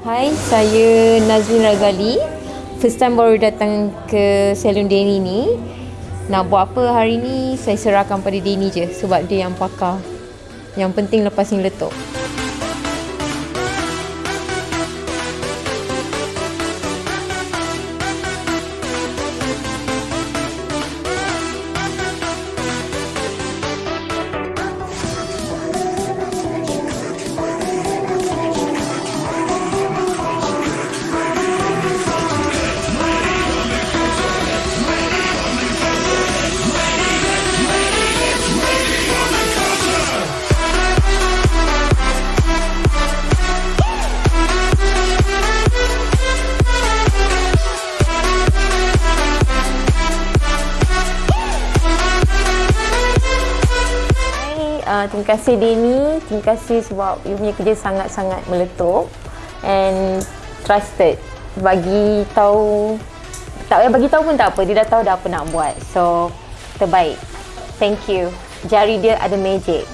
Hai, saya Nazrin Razali. First time baru datang ke salon Denny ni. Nak buat apa hari ni, saya serahkan pada Denny je sebab dia yang pakar. Yang penting lepas ni letup. Uh, terima kasih Denny. Terima kasih sebab you punya kerja sangat-sangat meletup and trusted. Bagi tahu tak payah bagi tahu pun tak apa. Dia dah tahu dah apa nak buat. So terbaik. Thank you. Jari dia ada magic.